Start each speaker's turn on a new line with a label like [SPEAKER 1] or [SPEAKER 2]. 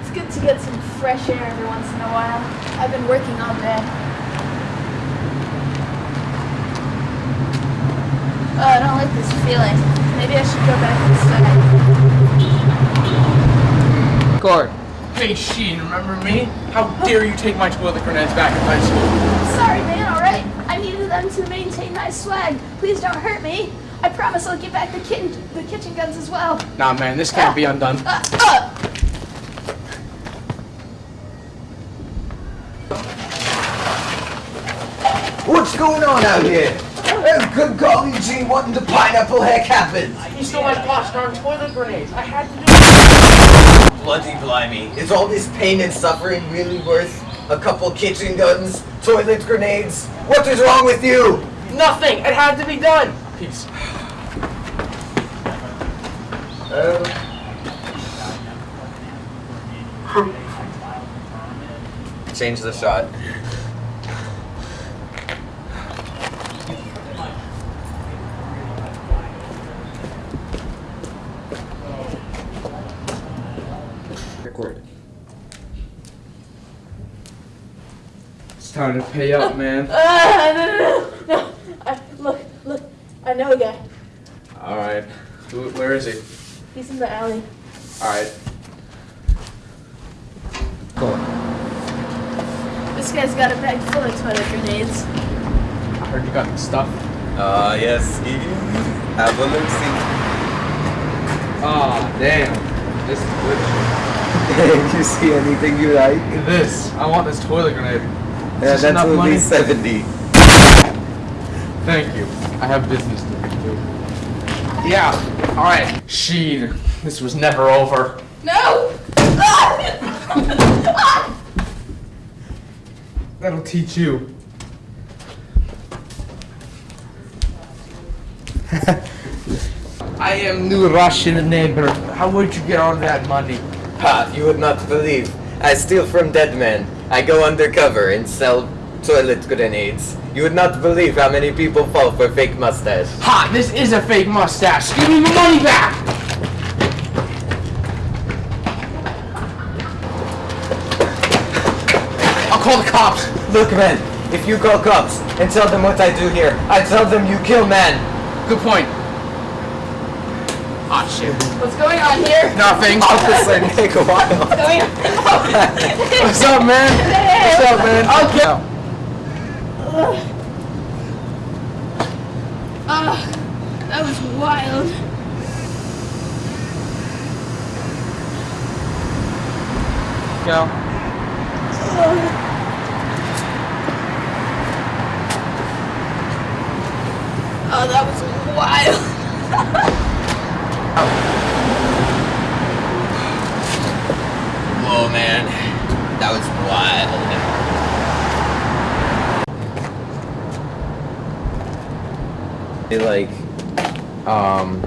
[SPEAKER 1] It's good to get some fresh air every once in a while. I've been working all day. Oh, I don't like this feeling. Maybe I should go back inside.
[SPEAKER 2] Guard. Hey, Sheen, remember me? How dare you take my toilet grenades back in high school?
[SPEAKER 1] Sorry, man, alright? I needed them to maintain my swag. Please don't hurt me. I promise I'll get back the kitten, the kitchen guns as well.
[SPEAKER 2] Nah, man, this can't be undone.
[SPEAKER 1] Uh, uh.
[SPEAKER 3] What's going on out here? Oh, good golly gee, what in the pineapple heck happened?
[SPEAKER 2] He stole my gosh darn toilet grenades. I had to do
[SPEAKER 3] Bloody blimey. Is all this pain and suffering really worth a couple kitchen guns, toilet grenades? What is wrong with you?
[SPEAKER 2] Nothing. It had to be done. Peace.
[SPEAKER 3] Change the shot.
[SPEAKER 2] Record. It's time to pay up, man.
[SPEAKER 1] Ah, no, no, no, no. I, look, look. I know a guy.
[SPEAKER 2] All right. Who, where is he?
[SPEAKER 1] He's in the alley.
[SPEAKER 2] All right. Go.
[SPEAKER 1] This guy's got a bag full of toilet grenades.
[SPEAKER 2] I heard you got the stuff.
[SPEAKER 3] Uh, yes. Have a look see.
[SPEAKER 2] Ah, damn. This is good.
[SPEAKER 3] you see anything you like?
[SPEAKER 2] This. I want this toilet grenade.
[SPEAKER 3] Yeah,
[SPEAKER 2] this
[SPEAKER 3] that
[SPEAKER 2] enough money?
[SPEAKER 3] 70.
[SPEAKER 2] Thank you. I have business to do. Yeah. All right. Sheen, this was never over.
[SPEAKER 1] No!
[SPEAKER 2] That'll teach you. I am new Russian neighbor. How would you get all that money?
[SPEAKER 3] Ha, you would not believe. I steal from dead men. I go undercover and sell toilet grenades. You would not believe how many people fall for fake mustache.
[SPEAKER 2] Ha! This is a fake mustache. Give me my money back. I'll call the cops.
[SPEAKER 3] Look, man, if you call cops and tell them what I do here, I tell them you kill man.
[SPEAKER 2] Good point. Ah, shit.
[SPEAKER 1] What's going on here?
[SPEAKER 2] Nothing.
[SPEAKER 3] Officer, take a while.
[SPEAKER 1] What's going on?
[SPEAKER 2] What's up, man? What's up, man? Okay.
[SPEAKER 1] Ah, that was wild.
[SPEAKER 2] Go.
[SPEAKER 1] Oh, that was wild.
[SPEAKER 3] Whoa, man. That was wild. Like, um,